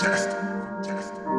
Fantastic. Fantastic.